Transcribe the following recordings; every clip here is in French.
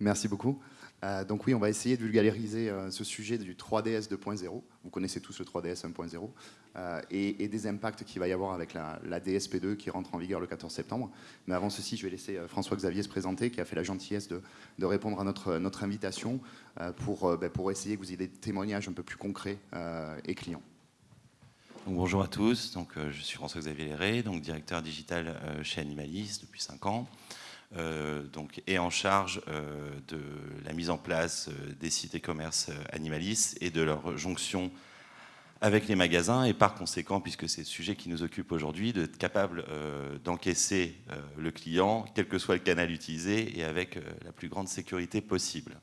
Merci beaucoup. Euh, donc oui, on va essayer de vulgariser euh, ce sujet du 3DS 2.0. Vous connaissez tous le 3DS 1.0 euh, et, des impacts qu'il va y avoir avec la, DSP2 qui rentre en vigueur le 14 septembre. Mais avant ceci, je vais laisser François-Xavier se présenter, qui a fait la gentillesse de, répondre à notre, invitation pour, ben, pour essayer que vous ayez des témoignages un peu plus concrets et clients. bonjour à tous, donc, je suis François-Xavier Léré, donc directeur digital chez Animalis depuis 5 ans. Euh, donc, est en charge euh, de la mise en place euh, des sites e-commerce Animalis et de leur jonction avec les magasins et par conséquent, puisque c'est le sujet qui nous occupe aujourd'hui, d'être capable d'encaisser le client, quel que soit le canal utilisé et avec la plus grande sécurité possible.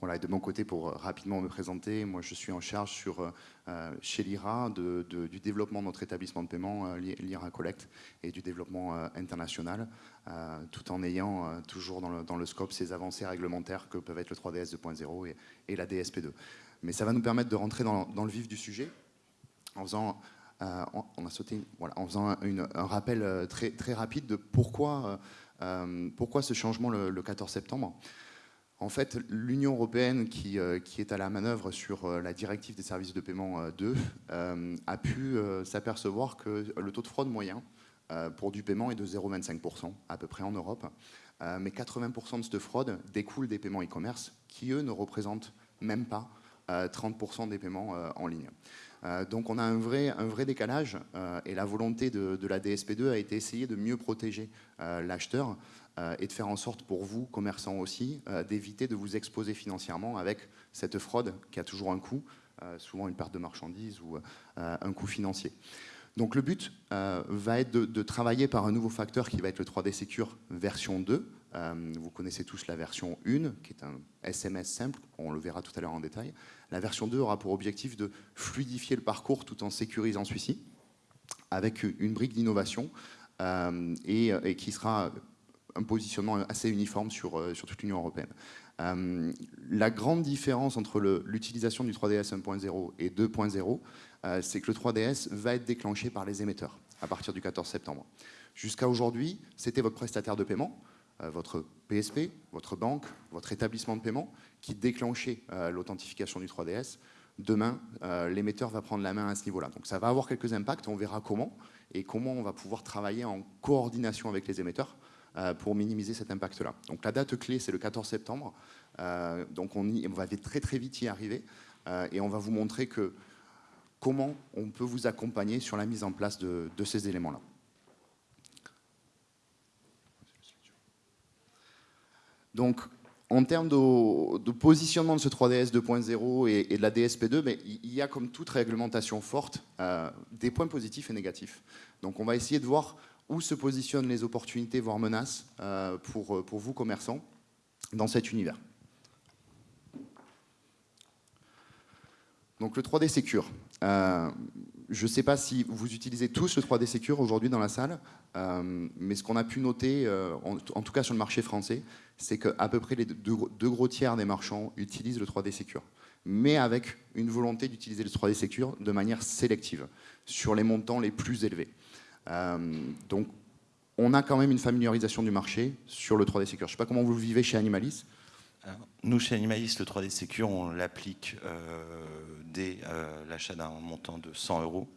Voilà, et de mon côté, pour rapidement me présenter, moi je suis en charge sur, chez l'IRA du développement de notre établissement de paiement, l'IRA Collect, et du développement international. Euh, tout en ayant euh, toujours dans le, scope ces avancées réglementaires que peuvent être le 3DS 2.0 et, la DSP2. Mais ça va nous permettre de rentrer dans, le vif du sujet en faisant, euh, un rappel très, rapide de pourquoi ce changement le, 14 septembre. En fait, l'Union européenne, qui, qui, est à la manœuvre sur la directive des services de paiement 2, a pu s'apercevoir que le taux de fraude moyen euh, pour du paiement est de 0,25% à peu près en Europe. Euh, mais 80% de cette fraude découle des paiements e-commerce qui, eux, ne représentent même pas 30% euh, des paiements en ligne. Donc on a un vrai, un vrai décalage et la volonté de, la DSP2 a été essayer de mieux protéger l'acheteur et de faire en sorte pour vous, commerçants aussi, d'éviter de vous exposer financièrement avec cette fraude qui a toujours un coût, souvent une perte de marchandises ou un coût financier. Donc le but euh, va être de, travailler par un nouveau facteur qui va être le 3D Secure version 2. Euh, vous connaissez tous la version 1, qui est un SMS simple, on le verra tout à l'heure en détail. La version 2 aura pour objectif de fluidifier le parcours tout en sécurisant celui-ci, avec une brique d'innovation, euh, et, qui sera un positionnement assez uniforme sur, sur toute l'Union européenne. la grande différence entre l'utilisation du 3DS 1.0 et 2.0, euh, c'est que le 3DS va être déclenché par les émetteurs à partir du 14 septembre. Jusqu'à aujourd'hui, c'était votre prestataire de paiement, euh, votre PSP, votre banque, votre établissement de paiement qui déclenchait euh, l'authentification du 3DS. Demain, l'émetteur va prendre la main à ce niveau-là. Donc ça va avoir quelques impacts, on verra comment et comment on va pouvoir travailler en coordination avec les émetteurs pour minimiser cet impact-là. Donc la date clé, c'est le 14 septembre. donc on, va très très vite y arriver et on va vous montrer comment on peut vous accompagner sur la mise en place de, ces éléments-là. Donc, en termes de, positionnement de ce 3DS 2.0 et, de la DSP2, mais il y a comme toute réglementation forte euh, des points positifs et négatifs. Donc on va essayer de voir où se positionnent les opportunités, voire menaces euh, pour, pour vous commerçants dans cet univers. Donc le 3D Secure. Euh, je ne sais pas si vous utilisez tous le 3D Secure aujourd'hui dans la salle, euh, mais ce qu'on a pu noter, euh, en, tout cas sur le marché français, c'est qu'à peu près les deux, gros tiers des marchands utilisent le 3D Secure, mais avec une volonté d'utiliser le 3D Secure de manière sélective, sur les montants les plus élevés. donc on a quand même une familiarisation du marché sur le 3D Secure. Je ne sais pas comment vous le vivez chez Animalis. nous, chez Animalis, le 3D Secure, on l'applique dès euh, l'achat d'un montant de 100 euros.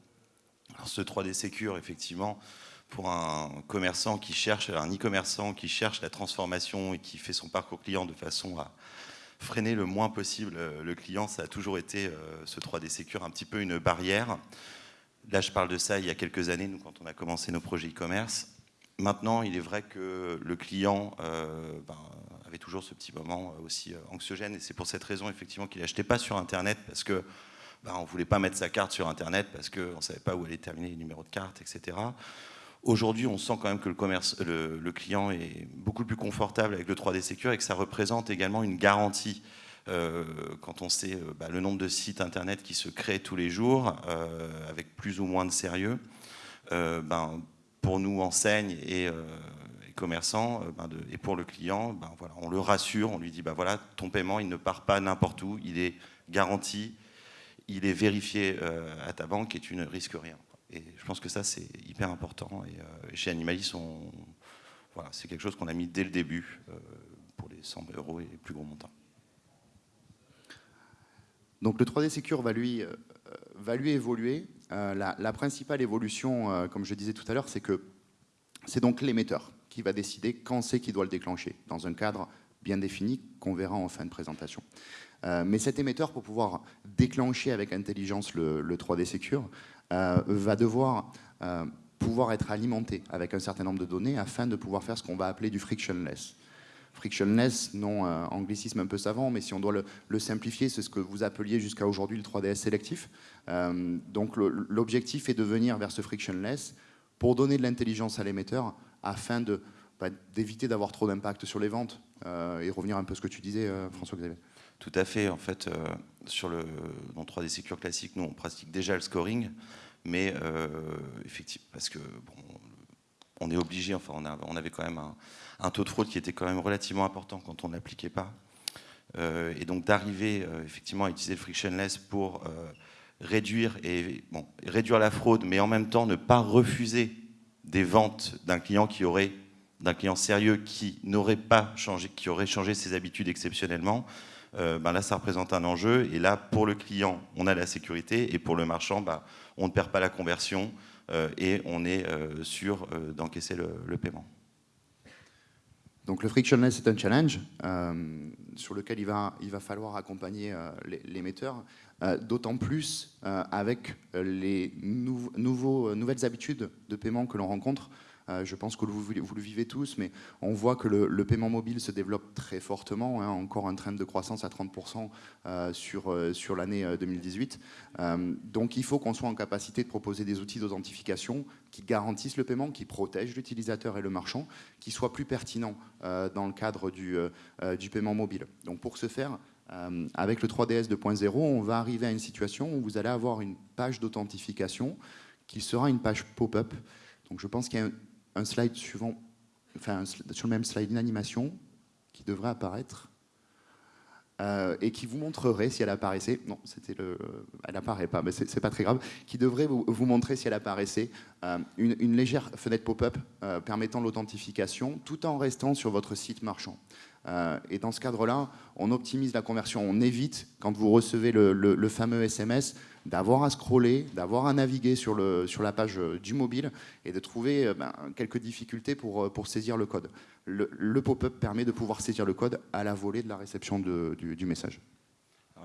Alors ce 3D Secure, effectivement, pour un commerçant qui cherche, un e-commerçant qui cherche la transformation et qui fait son parcours client de façon à freiner le moins possible euh, le client, ça a toujours été euh, ce 3D Secure un petit peu une barrière. Là, je parle de ça il y a quelques années, nous, quand on a commencé nos projets e-commerce. Maintenant, il est vrai que le client ben, toujours ce petit moment euh, aussi euh, anxiogène. Et c'est pour cette raison, effectivement, qu'il n'achetait pas sur Internet, parce que bah, on ne voulait pas mettre sa carte sur Internet, parce qu'on ne savait pas où allait terminer les numéros de carte, etc. Aujourd'hui, on sent quand même que le, commerce, le, client est beaucoup plus confortable avec le 3D Secure et que ça représente également une garantie. Euh, quand on sait bah, le nombre de sites internet qui se créent tous les jours, avec plus ou moins de sérieux, ben, pour nous, enseigne et, commerçants euh, ben, et pour le client, ben, on le rassure, on lui dit ben, voilà, ton paiement il ne part pas n'importe où, il est garanti, il est vérifié euh, à ta banque et tu ne risques rien. Et je pense que ça c'est hyper important. Et, euh, chez Animalis, c'est quelque chose qu'on a mis dès le début pour les 100 euros et plus gros montants. Donc le 3D Secure va lui, va lui évoluer. La, la, principale évolution, comme je disais tout à l'heure, c'est que c'est donc l'émetteur qui va décider quand c'est qu'il doit le déclencher, dans un cadre bien défini qu'on verra en fin de présentation. Euh, mais cet émetteur, pour pouvoir déclencher avec intelligence le, 3D Secure, euh, va devoir euh, pouvoir être alimenté avec un certain nombre de données afin de pouvoir faire ce qu'on va appeler du frictionless. Frictionless, non anglicisme un peu savant, mais si on doit le, simplifier, c'est ce que vous appeliez jusqu'à aujourd'hui le 3DS sélectif. donc l'objectif est de venir vers ce frictionless pour donner de l'intelligence à l'émetteur afin bah, d'éviter d'avoir trop d'impact sur les ventes et revenir un peu à ce que tu disais, François-Xavier. Tout à fait. En fait, euh, sur le, dans 3D Secure classique, nous, on pratique déjà le scoring, mais effectivement, parce que bon, on est obligé, enfin, on, avait quand même un, taux de fraude qui était quand même relativement important quand on ne l'appliquait pas. et donc d'arriver effectivement à utiliser le frictionless pour réduire, et, bon, réduire la fraude, mais en même temps ne pas refuser des ventes d'un client qui aurait d'un client sérieux qui n'aurait pas changé, qui aurait changé ses habitudes exceptionnellement, euh, ben là, ça représente un enjeu. Et là, pour le client, on a la sécurité, et pour le marchand, ben, on ne perd pas la conversion euh, et on est euh, sûr d'encaisser le, paiement. Donc le frictionless est un challenge sur lequel il va, falloir accompagner l'émetteur, d'autant plus avec les nouvelles habitudes de paiement que l'on rencontre. Euh, je pense que vous, le vivez tous, mais on voit que le, paiement mobile se développe très fortement, hein, encore un trend de croissance à 30% euh, sur, euh, sur l'année 2018. donc il faut qu'on soit en capacité de proposer des outils d'authentification qui garantissent le paiement, qui protègent l'utilisateur et le marchand, qui soient plus pertinents dans le cadre du, du paiement mobile. Donc pour ce faire, avec le 3DS 2.0, on va arriver à une situation où vous allez avoir une page d'authentification qui sera une page pop-up. Donc je pense qu'il y a un slide suivant, enfin sur le même slide, une animation qui devrait apparaître euh, et qui vous montrerait si elle apparaissait, non, c'était le, elle apparaît pas, mais c'est pas très grave, qui devrait vous, montrer si elle apparaissait euh, une, légère fenêtre pop-up euh, permettant l'authentification tout en restant sur votre site marchand. Et dans ce cadre-là, on optimise la conversion, on évite, quand vous recevez le fameux SMS, d'avoir à scroller, d'avoir à naviguer sur, la page euh, du mobile et de trouver euh, ben, quelques difficultés pour, euh, saisir le code. Le, pop-up permet de pouvoir saisir le code à la volée de la réception du, message.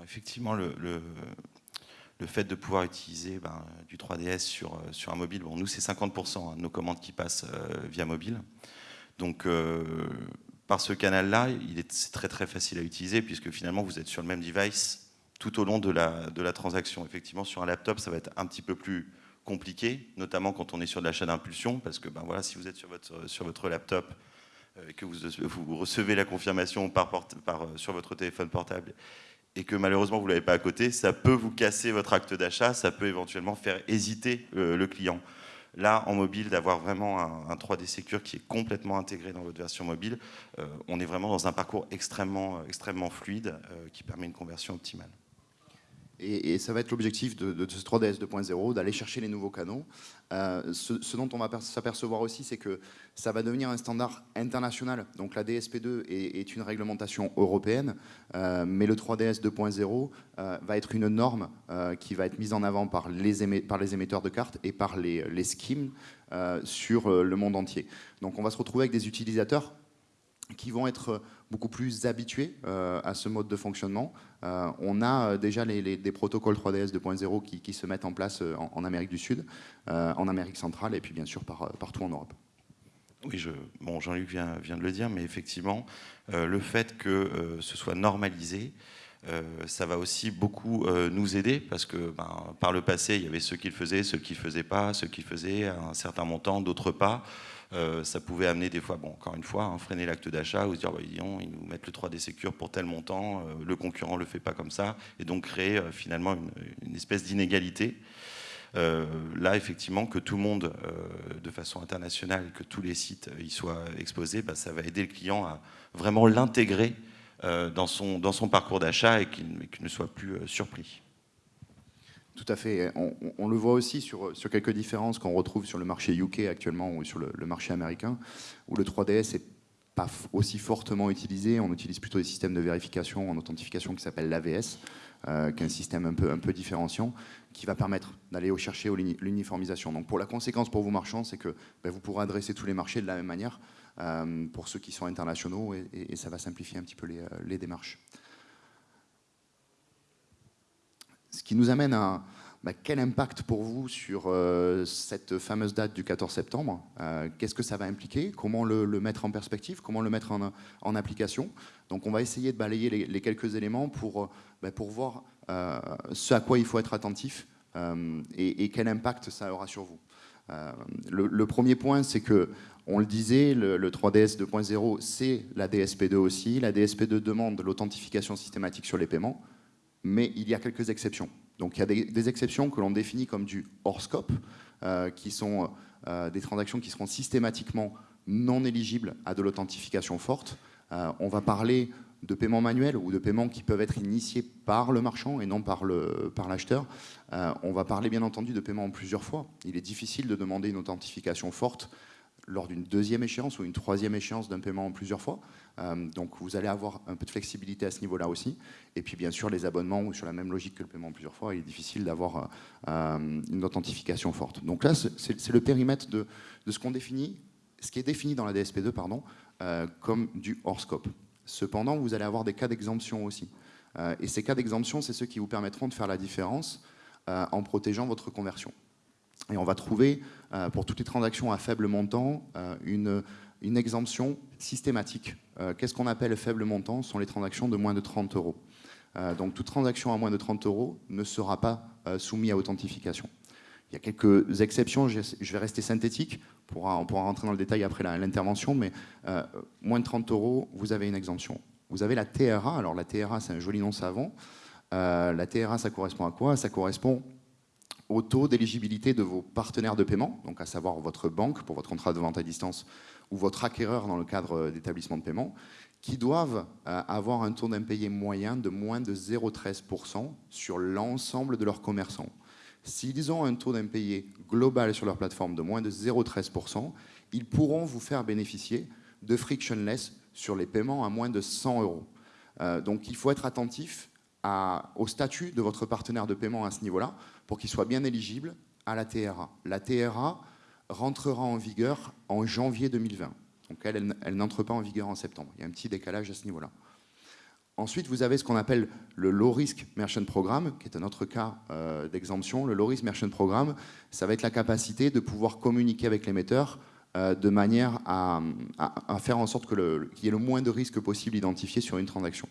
Effectivement, le, fait de pouvoir utiliser ben, du 3DS sur, un mobile, bon, nous c'est 50% hein, de nos commandes qui passent via mobile. Donc par ce canal-là, c'est très très facile à utiliser puisque finalement vous êtes sur le même device tout au long de la, de la transaction. Effectivement, sur un laptop, ça va être un petit peu plus compliqué, notamment quand on est sur de l'achat d'impulsion, parce que ben voilà, si vous êtes sur votre, sur votre laptop euh, et que vous, recevez la confirmation euh, sur votre téléphone portable et que malheureusement vous ne l'avez pas à côté, ça peut vous casser votre acte d'achat, ça peut éventuellement faire hésiter euh, le client. Là, en mobile, d'avoir vraiment un, 3D Secure qui est complètement intégré dans votre version mobile, on est vraiment dans un parcours extrêmement, extrêmement fluide qui permet une conversion optimale. Et, ça va être l'objectif de, ce 3DS 2.0, d'aller chercher les nouveaux canaux. Euh, ce, dont on va s'apercevoir aussi, c'est que ça va devenir un standard international. Donc la DSP2 est, une réglementation européenne, euh, mais le 3DS 2.0 euh, va être une norme qui va être mise en avant par les, émetteurs de cartes et par les, les schemes sur le monde entier. Donc on va se retrouver avec des utilisateurs qui vont être beaucoup plus habitués euh, à ce mode de fonctionnement. Euh, on a euh, déjà les, des protocoles 3DS 2.0 qui, se mettent en place en, Amérique du Sud, en Amérique centrale et puis bien sûr partout en Europe. Oui, bon, Jean-Luc vient, vient, de le dire, mais effectivement, le fait que ce soit normalisé, ça va aussi beaucoup nous aider parce que ben, par le passé, il y avait ceux qui le faisaient, ceux qui ne faisaient pas, ceux qui faisaient un certain montant, d'autres pas. Euh, ça pouvait amener des fois, bon, encore une fois, hein, freiner l'acte d'achat ou se dire, bah, ils nous mettent le 3D Secure pour tel montant, euh, le concurrent ne le fait pas comme ça, et donc créer euh, finalement une, espèce d'inégalité. là, effectivement, que tout le monde, de façon internationale, que tous les sites y soient exposés, bah, ça va aider le client à vraiment l'intégrer dans, son, dans son parcours d'achat et qu'il ne soit plus surpris. Tout à fait. On, le voit aussi sur, quelques différences qu'on retrouve sur le marché UK actuellement ou sur le, marché américain, où le 3DS est pas aussi fortement utilisé. On utilise plutôt des systèmes de vérification en authentification qui s'appellent l'AVS, euh, qui est un système un peu, un peu différenciant, qui va permettre d'aller chercher l'uniformisation. Donc pour la conséquence pour vous marchands, c'est que ben, vous pourrez adresser tous les marchés de la même manière euh, pour ceux qui sont internationaux et, ça va simplifier un petit peu les, les démarches. Ce qui nous amène à, bah, quel impact pour vous sur euh, cette fameuse date du 14 septembre euh, Qu'est-ce que ça va impliquer Comment le, mettre en perspective Comment le mettre en, application Donc on va essayer de balayer les, quelques éléments pour, euh, bah, pour voir ce à quoi il faut être attentif et, quel impact ça aura sur vous. Le, premier point, c'est que, on le disait, le 3DS 2.0, c'est la DSP2 aussi. La DSP2 demande l'authentification systématique sur les paiements, mais il y a quelques exceptions. Donc il y a des, exceptions que l'on définit comme du hors scope, euh, qui sont euh, des transactions qui seront systématiquement non éligibles à de l'authentification forte. Euh, on va parler de paiements manuels ou de paiements qui peuvent être initiés par le marchand et non par l'acheteur. Par on va parler bien entendu de paiements en plusieurs fois. Il est difficile de demander une authentification forte lors d'une deuxième échéance ou une troisième échéance d'un paiement en plusieurs fois. Euh, donc vous allez avoir un peu de flexibilité à ce niveau-là aussi. Et puis bien sûr, les abonnements sur la même logique que le paiement en plusieurs fois, il est difficile d'avoir euh, une authentification forte. Donc là, c'est le périmètre de, ce qu'on définit, ce qui est défini dans la DSP2 pardon, euh, comme du hors scope. Cependant, vous allez avoir des cas d'exemption aussi. et ces cas d'exemption, c'est ceux qui vous permettront de faire la différence en protégeant votre conversion. Et on va trouver, pour toutes les transactions à faible montant, une, une exemption systématique. Euh, qu'est-ce qu'on appelle faible montant? Ce sont les transactions de moins de 30 euros. Euh, donc toute transaction à moins de 30 euros ne sera pas euh, soumise à authentification. Il y a quelques exceptions, je vais rester synthétique, on pourra rentrer dans le détail après l'intervention, mais moins de 30 euros, vous avez une exemption. Vous avez la TRA, alors la TRA c'est un joli nom savant. la TRA ça correspond à quoi? Ça correspond au taux d'éligibilité de vos partenaires de paiement, donc à savoir votre banque pour votre contrat de vente à distance ou votre acquéreur dans le cadre euh, d'établissement de paiement, qui doivent euh, avoir un taux d'impayé moyen de moins de 0,13% sur l'ensemble de leurs commerçants. S'ils ont un taux d'impayé global sur leur plateforme de moins de 0,13%, ils pourront vous faire bénéficier de frictionless sur les paiements à moins de 100 euros. Euh, donc il faut être attentif au statut de votre partenaire de paiement à ce niveau-là pour qu'il soit bien éligible à la TRA. La TRA, rentrera en vigueur en janvier 2020. Donc elle, elle, n'entre pas en vigueur en septembre. Il y a un petit décalage à ce niveau-là. Ensuite, vous avez ce qu'on appelle le Low Risk Merchant Programme, qui est un autre cas euh, d'exemption. Le Low Risk Merchant Programme, ça va être la capacité de pouvoir communiquer avec l'émetteur euh, de manière à, faire en sorte qu'il y ait le moins de risques possible identifiés sur une transaction.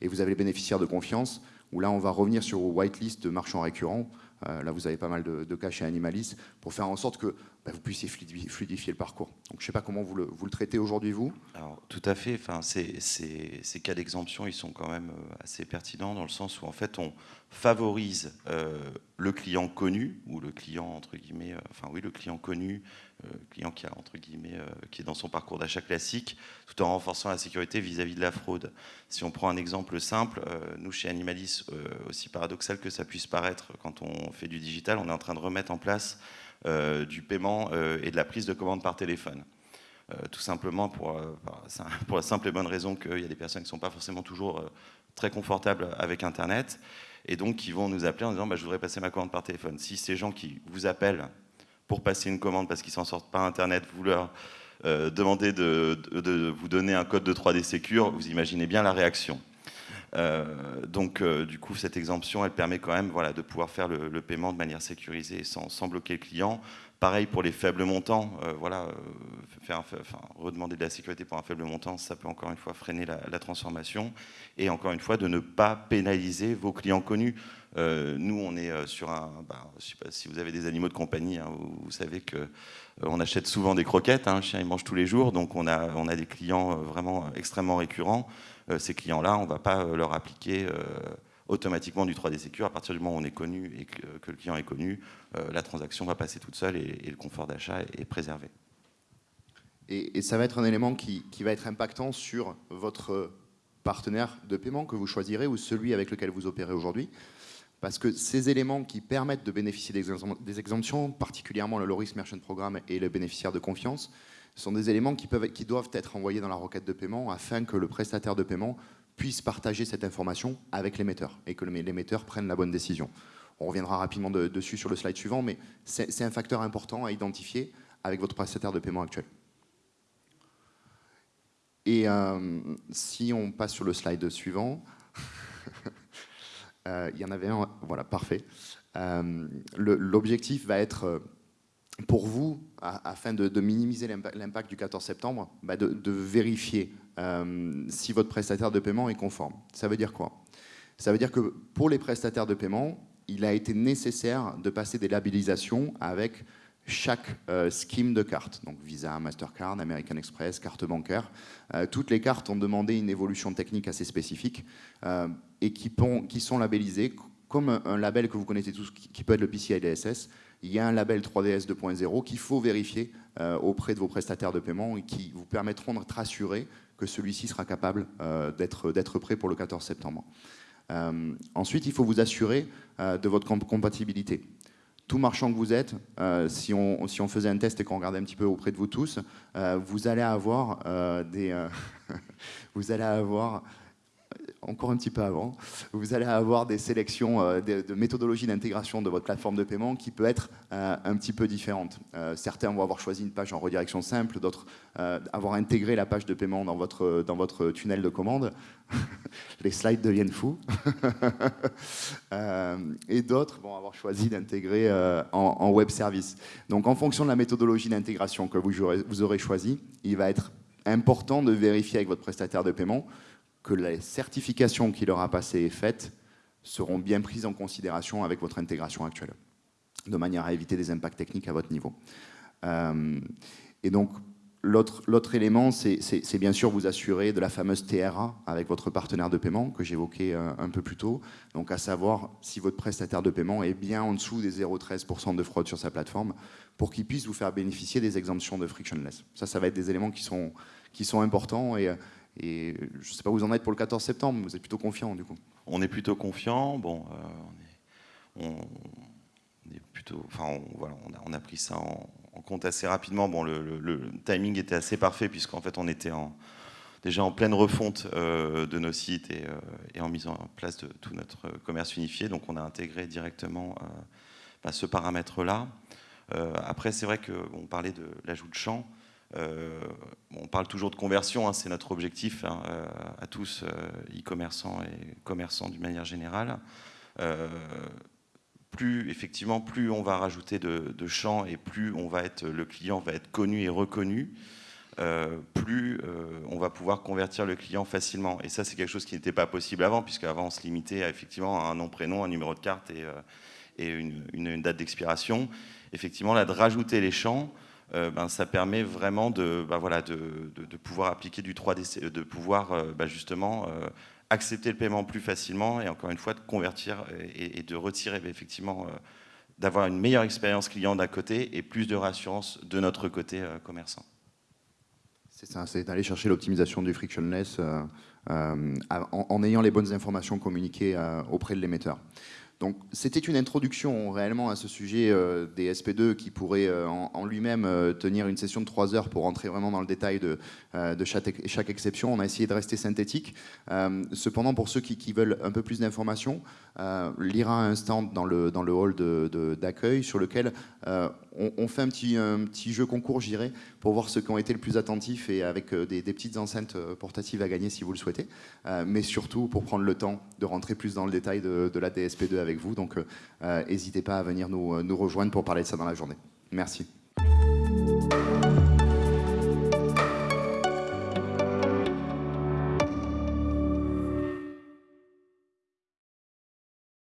Et vous avez les bénéficiaires de confiance, où là, on va revenir sur whitelist de marchands récurrents. Euh, là, vous avez pas mal de, de cas chez Animalis, pour faire en sorte que bah, vous puissiez fluidifier le parcours. Donc je ne sais pas comment vous le, traitez aujourd'hui, vous? Tout à fait. Enfin, ces, cas d'exemption, ils sont quand même euh, assez pertinents dans le sens où en fait on favorise euh, le client connu, ou le client entre guillemets, enfin oui, le client connu, client qui a entre guillemets, qui est dans son parcours d'achat classique, tout en renforçant la sécurité vis-à-vis -vis de la fraude. Si on prend un exemple simple, nous chez Animalis, aussi paradoxal que ça puisse paraître quand on fait du digital, on est en train de remettre en place euh, du paiement euh, et de la prise de commande par téléphone. Euh, tout simplement pour, pour la simple et bonne raison qu'il y a des personnes qui ne sont pas forcément toujours très confortables avec Internet et donc qui vont nous appeler en disant bah, je voudrais passer ma commande par téléphone. Si ces gens qui vous appellent pour passer une commande parce qu'ils s'en sortent pas Internet, vous leur demandez de, vous donner un code de 3D Secure, vous imaginez bien la réaction. Euh, donc, euh, du coup, cette exemption, elle permet quand même voilà, de pouvoir faire le, paiement de manière sécurisée sans, bloquer le client. Pareil pour les faibles montants, euh, voilà, faire enfin, redemander de la sécurité pour un faible montant, ça peut encore une fois freiner la, transformation. Et encore une fois, de ne pas pénaliser vos clients connus. Nous, on est sur un. Bah, si vous avez des animaux de compagnie, hein, vous, savez que on achète souvent des croquettes. Hein, un chien, il mange tous les jours, donc on a, des clients vraiment extrêmement récurrents. Euh, ces clients-là, on ne va pas euh, leur appliquer euh, automatiquement du 3D Secure. À partir du moment où on est connu et que, le client est connu, la transaction va passer toute seule et, le confort d'achat est, préservé. Et, ça va être un élément qui, va être impactant sur votre partenaire de paiement que vous choisirez ou celui avec lequel vous opérez aujourd'hui. Parce que ces éléments qui permettent de bénéficier des exemptions, particulièrement le Loris Merchant Programme et le bénéficiaire de confiance, Ce sont des éléments qui, doivent être envoyés dans la requête de paiement afin que le prestataire de paiement puisse partager cette information avec l'émetteur et que l'émetteur prenne la bonne décision. On reviendra rapidement dessus sur le slide suivant, mais c'est un facteur important à identifier avec votre prestataire de paiement actuel. Et euh, si on passe sur le slide suivant, il y en avait un, voilà, parfait. Euh, l'objectif va être pour vous, afin de, minimiser l'impact du 14 septembre, bah, de, vérifier si votre prestataire de paiement est conforme. Ça veut dire quoi? Ça veut dire que pour les prestataires de paiement, il a été nécessaire de passer des labellisations avec chaque euh, scheme de carte, donc Visa, Mastercard, American Express, carte bancaire. Euh, toutes les cartes ont demandé une évolution technique assez spécifique euh, et qui, qui, sont labellisées comme un, label que vous connaissez tous, qui, peut être le PCI DSS. Il y a un label 3DS 2.0 qu'il faut vérifier auprès de vos prestataires de paiement et qui vous permettront d'être assurés que celui-ci sera capable d'être prêt pour le 14 septembre. ensuite, il faut vous assurer de votre compatibilité tout marchand que vous êtes, euh, si, on, faisait un test et qu'on regardait un petit peu auprès de vous tous, euh, vous allez avoir euh, des, vous allez avoir encore un petit peu avant, vous allez avoir des sélections euh, de, méthodologies d'intégration de votre plateforme de paiement qui peut être euh, un petit peu différente. Euh, certains vont avoir choisi une page en redirection simple, d'autres avoir intégré la page de paiement dans votre, dans votre tunnel de commande. Les slides deviennent fous. et d'autres vont avoir choisi d'intégrer en, web service. Donc en fonction de la méthodologie d'intégration que vous aurez, vous aurez choisi, il va être important de vérifier avec votre prestataire de paiement que les certifications qu'il aura passées et faites seront bien prises en considération avec votre intégration actuelle, de manière à éviter des impacts techniques à votre niveau. Euh, et donc, l'autre élément, c'est bien sûr vous assurer de la fameuse TRA avec votre partenaire de paiement que j'évoquais euh, un peu plus tôt, donc à savoir si votre prestataire de paiement est bien en dessous des 0,13% de fraude sur sa plateforme pour qu'il puisse vous faire bénéficier des exemptions de frictionless. Ça, ça va être des éléments qui sont, qui sont importants et et je ne sais pas où vous en êtes pour le 14 septembre, vous êtes plutôt confiant du coup On est plutôt confiant. Bon, euh, on, est, plutôt, enfin, on, voilà, on, a, pris ça en, compte assez rapidement. Bon, le, timing était assez parfait puisqu'en fait on était déjà en pleine refonte euh, de nos sites et, euh, et, en mise en place de tout notre commerce unifié. Donc on a intégré directement bah, ce paramètre-là. après, c'est vrai qu'on parlait de l'ajout de champs. Euh, on parle toujours de conversion, hein, c'est notre objectif hein, euh, à tous, euh, e-commerçants et commerçants d'une manière générale. plus effectivement, plus on va rajouter de, champs et plus on va être, le client va être connu et reconnu, plus on va pouvoir convertir le client facilement. Et ça, c'est quelque chose qui n'était pas possible avant, puisque avant on se limitait à, effectivement à un nom, prénom, un numéro de carte et, une, date d'expiration. Effectivement, là, de rajouter les champs, euh, ben, ça permet vraiment de, ben, pouvoir appliquer du 3D, de pouvoir euh, ben, justement euh, accepter le paiement plus facilement et encore une fois de convertir et, de retirer effectivement, d'avoir une meilleure expérience client d'un côté et plus de rassurance de notre côté commerçant. C'est ça, c'est d'aller chercher l'optimisation du frictionless en, ayant les bonnes informations communiquées auprès de l'émetteur. Donc c'était une introduction réellement à ce sujet euh, des SP2 qui pourrait euh, en, lui-même euh, tenir une session de trois heures pour rentrer vraiment dans le détail de, chaque, exception. On a essayé de rester synthétique. cependant, pour ceux qui, veulent un peu plus d'informations, l'IRA a un stand dans le, hall d'accueil sur lequel on, fait un petit, jeu concours, j'irai, pour voir ceux qui ont été le plus attentifs et avec des, des, petites enceintes portatives à gagner si vous le souhaitez, mais surtout pour prendre le temps de rentrer plus dans le détail de, de la DSP2 avec vous. Donc, euh, n'hésitez pas à venir nous, nous rejoindre pour parler de ça dans la journée. Merci.